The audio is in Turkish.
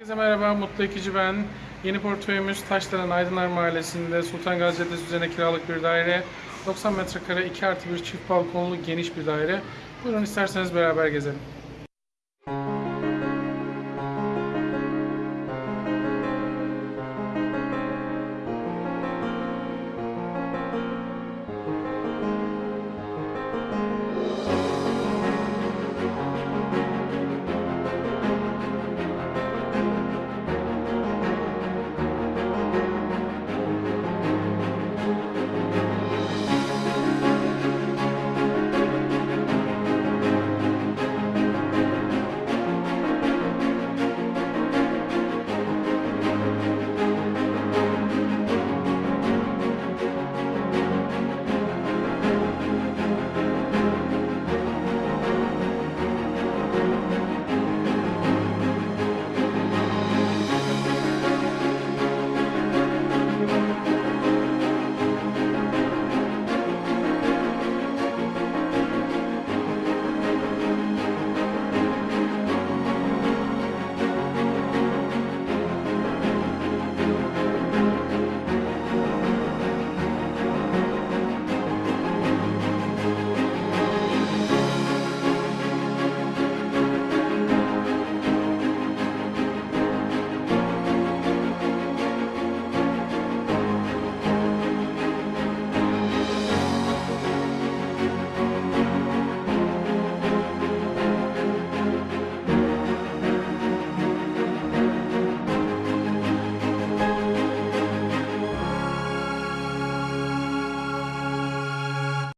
Herkese merhaba, Mutlu Ekici ben. Yeni portföyümüz Taşdelen Aydınlar Mahallesi'nde Sultan Gazi Caddesi üzerine kiralık bir daire. 90 metrekare 2 artı 1 çift balkonlu geniş bir daire. Buyurun isterseniz beraber gezelim.